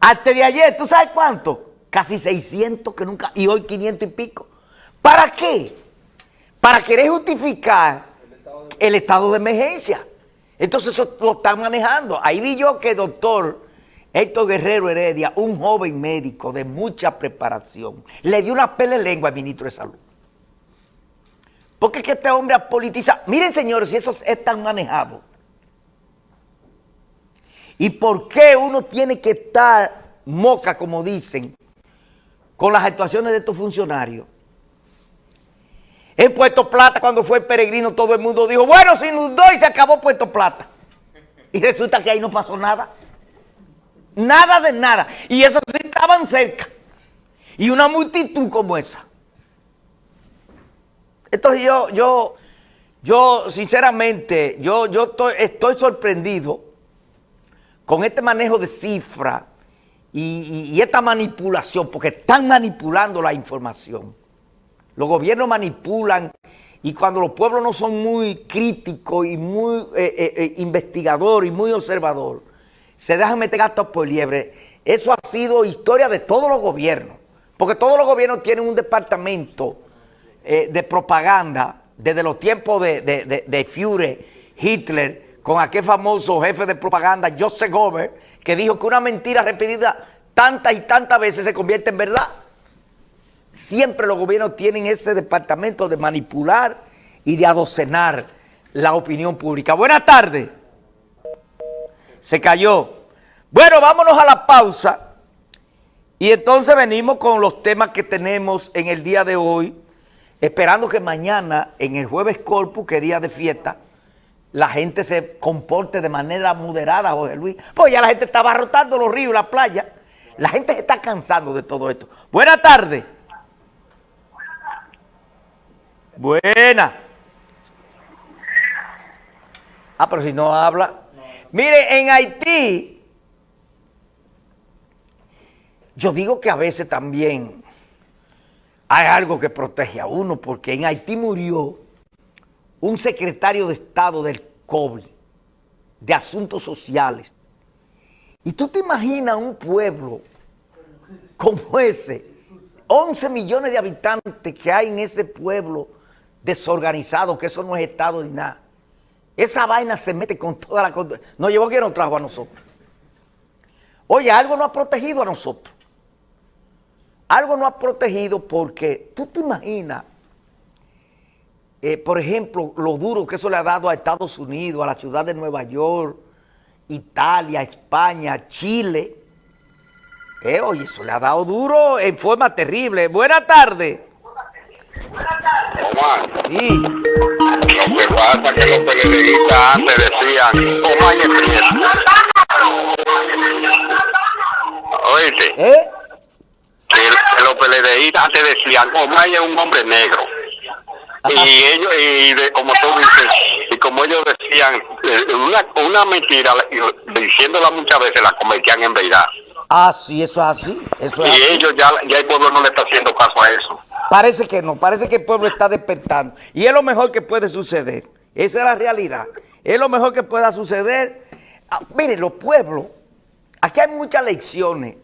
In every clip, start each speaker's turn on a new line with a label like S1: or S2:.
S1: Hasta de ayer, ¿tú sabes cuánto? Casi 600 que nunca, y hoy 500 y pico. ¿Para qué? Para querer justificar el estado de emergencia. Entonces eso lo están manejando. Ahí vi yo que el doctor Héctor Guerrero Heredia, un joven médico de mucha preparación, le dio una pele lengua al ministro de Salud. Porque es que este hombre ha politizado. Miren, señores, si esos están manejados. ¿Y por qué uno tiene que estar moca, como dicen, con las actuaciones de estos funcionarios? En Puerto Plata, cuando fue el peregrino, todo el mundo dijo, bueno, se inundó y se acabó Puerto Plata. Y resulta que ahí no pasó nada. Nada de nada. Y esos sí estaban cerca. Y una multitud como esa. Entonces yo, yo, yo sinceramente, yo, yo estoy, estoy sorprendido con este manejo de cifras y, esta manipulación, porque están manipulando la información. Los gobiernos manipulan y cuando los pueblos no son muy críticos y muy eh, eh, eh, investigadores y muy observadores, se dejan meter gatos por liebre. Eso ha sido historia de todos los gobiernos, porque todos los gobiernos tienen un departamento de propaganda desde los tiempos de, de, Führer, Hitler, con aquel famoso jefe de propaganda, Joseph Goebbels, que dijo que una mentira repetida tantas y tantas veces se convierte en verdad. Siempre los gobiernos tienen ese departamento de manipular y de adocenar la opinión pública. Buenas tardes. Se cayó. Bueno, vámonos a la pausa. Y entonces venimos con los temas que tenemos en el día de hoy esperando que mañana, en el jueves corpus, que día de fiesta, la gente se comporte de manera moderada, José Luis. Pues ya la gente está abarrotando los ríos, la playa. La gente se está cansando de todo esto. Buenas tardes. Buena. Ah, pero si no habla. Mire, en Haití, yo digo que a veces también hay algo que protege a uno, porque en Haití murió un secretario de Estado del COVID, de Asuntos Sociales. Y tú te imaginas un pueblo como ese, 11 millones de habitantes que hay en ese pueblo desorganizado, que eso no es Estado ni nada. Esa vaina se mete con toda la... No llevó que nos trajo a nosotros. Oye, algo nos ha protegido a nosotros algo no ha protegido porque tú te imaginas, eh, por ejemplo, lo duro que eso le ha dado a Estados Unidos, a la ciudad de Nueva York, Italia, España, Chile. Eh, oye, eso le ha dado duro en forma terrible. Buenas tardes.
S2: Buenas tardes. Omar.
S1: Sí.
S2: Lo que pasa es que los periodistas antes decían, Omar es Oíste.
S1: ¿Eh?
S2: que los PLDistas antes decían, Omar es un hombre negro. Y ellos, y de, como tú dices, y como ellos decían, eh, una, una mentira, diciéndola muchas veces, la convertían en verdad.
S1: Ah, sí, eso es así. Eso es
S2: y
S1: así.
S2: ellos ya, ya el pueblo no le está haciendo caso a eso.
S1: Parece que no, parece que el pueblo está despertando. Y es lo mejor que puede suceder. Esa es la realidad. Es lo mejor que pueda suceder. Ah, miren, los pueblos, aquí hay muchas lecciones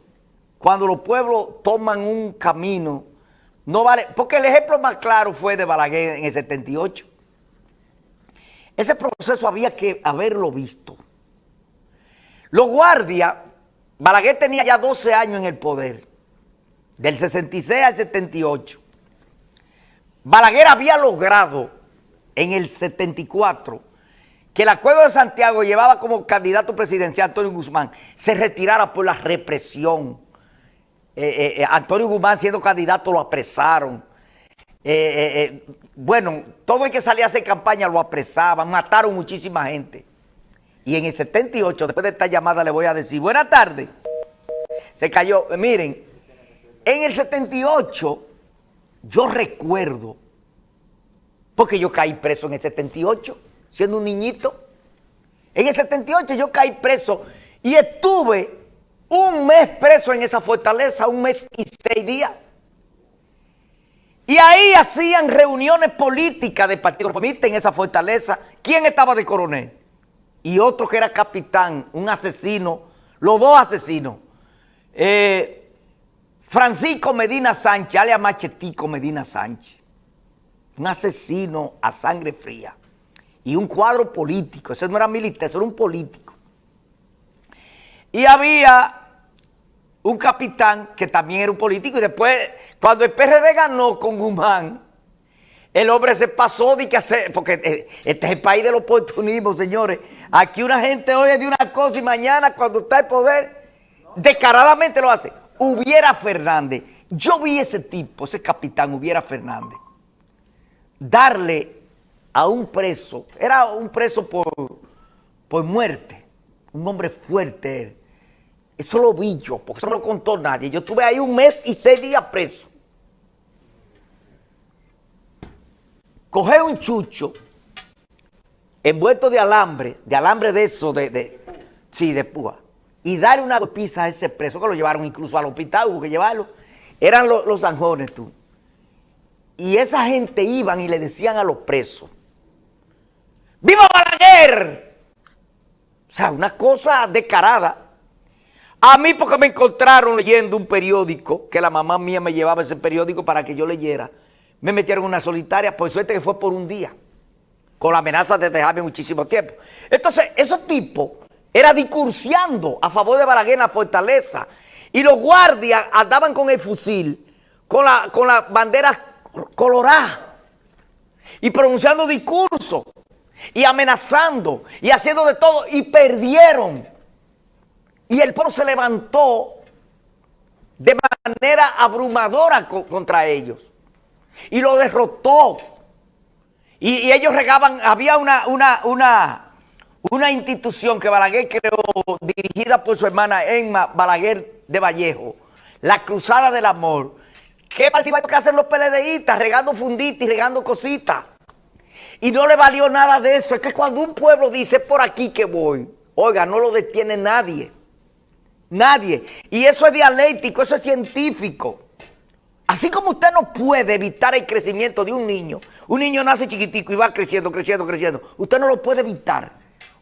S1: cuando los pueblos toman un camino, no vale, porque el ejemplo más claro fue de Balaguer en el 78. Ese proceso había que haberlo visto. Los guardias, Balaguer tenía ya 12 años en el poder, del 66 al 78. Balaguer había logrado en el 74 que el acuerdo de Santiago llevaba como candidato presidencial Antonio Guzmán, se retirara por la represión eh, eh, eh, Antonio Guzmán siendo candidato lo apresaron. bueno, todo el que salía a hacer campaña lo apresaban, mataron muchísima gente. Y en el 78, después de esta llamada le voy a decir, buenas tardes. Se cayó, miren, en el 78 yo recuerdo, porque yo caí preso en el 78, siendo un niñito. En el 78 yo caí preso y estuve un mes preso en esa fortaleza, un mes y seis días. Y ahí hacían reuniones políticas de partido reformista en esa fortaleza. ¿Quién estaba de coronel? Y otro que era capitán, un asesino, los dos asesinos. eh, Francisco Medina Sánchez, alias Machetico Medina Sánchez, un asesino a sangre fría y un cuadro político, ese no era militar, ese era un político. Y había un capitán que también era un político y después cuando el PRD ganó con Guzmán, el hombre se pasó de que hacer, porque eh, este es el país del oportunismo, señores. Aquí una gente oye de una cosa y mañana cuando está en poder, descaradamente lo hace. Hubiera Fernández, yo vi ese tipo, ese capitán, Hubiera Fernández, darle a un preso, era un preso por, por muerte, un hombre fuerte. Eso lo vi yo, porque eso no lo contó nadie. Yo estuve ahí un mes y seis días preso. coger un chucho envuelto de alambre, de alambre de eso, de, de sí, de púa, y darle una pizza a ese preso, que lo llevaron incluso al hospital, hubo que llevarlo, eran los, los zanjones tú. Y esa gente iban y le decían a los presos, ¡Viva Balaguer! O sea, una cosa descarada. A mí porque me encontraron leyendo un periódico, que la mamá mía me llevaba ese periódico para que yo leyera, me metieron una solitaria, por suerte que fue por un día, con la amenaza de dejarme muchísimo tiempo. Entonces, esos tipos era discursiando a favor de Balaguer en la fortaleza, y los guardias andaban con el fusil, con la, con la bandera colorada, y pronunciando discursos, y amenazando, y haciendo de todo, y perdieron. Y el pueblo se levantó de manera abrumadora contra ellos y lo derrotó. Y, ellos regaban, había una, una, una, una institución que Balaguer creó, dirigida por su hermana Emma Balaguer de Vallejo, la Cruzada del Amor, que parecía que hacen los PLDistas, regando funditas y regando cositas. Y no le valió nada de eso. Es que cuando un pueblo dice, por aquí que voy, oiga, no lo detiene nadie. Nadie. Y eso es dialéctico, eso es científico. Así como usted no puede evitar el crecimiento de un niño, un niño nace chiquitico y va creciendo, creciendo, creciendo, usted no lo puede evitar.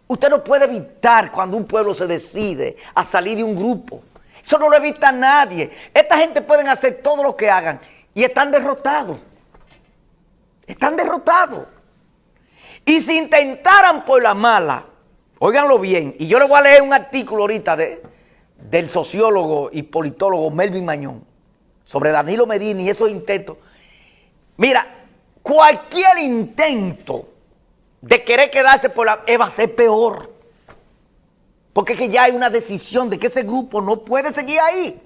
S1: Usted no puede evitar cuando un pueblo se decide a salir de un grupo. Eso no lo evita nadie. Esta gente pueden hacer todo lo que hagan y están derrotados. Están derrotados. Y si intentaran por la mala, óiganlo bien, y yo le voy a leer un artículo ahorita de, del sociólogo y politólogo Melvin Mañón, sobre Danilo Medina y esos intentos. Mira, cualquier intento de querer quedarse por la... va a ser peor. Porque es que ya hay una decisión de que ese grupo no puede seguir ahí.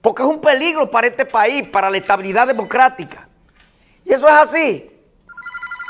S1: Porque es un peligro para este país, para la estabilidad democrática. Y eso es así.